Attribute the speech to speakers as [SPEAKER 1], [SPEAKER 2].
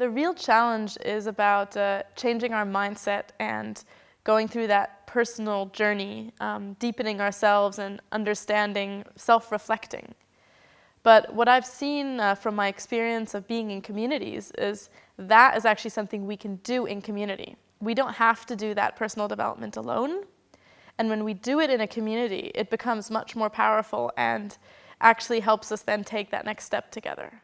[SPEAKER 1] The real challenge is about uh, changing our mindset and going through that personal journey, um, deepening ourselves and understanding, self-reflecting. But what I've seen uh, from my experience of being in communities is that is actually something we can do in community. We don't have to do that personal development alone. And when we do it in a community, it becomes much more powerful and actually helps us then take that next step together.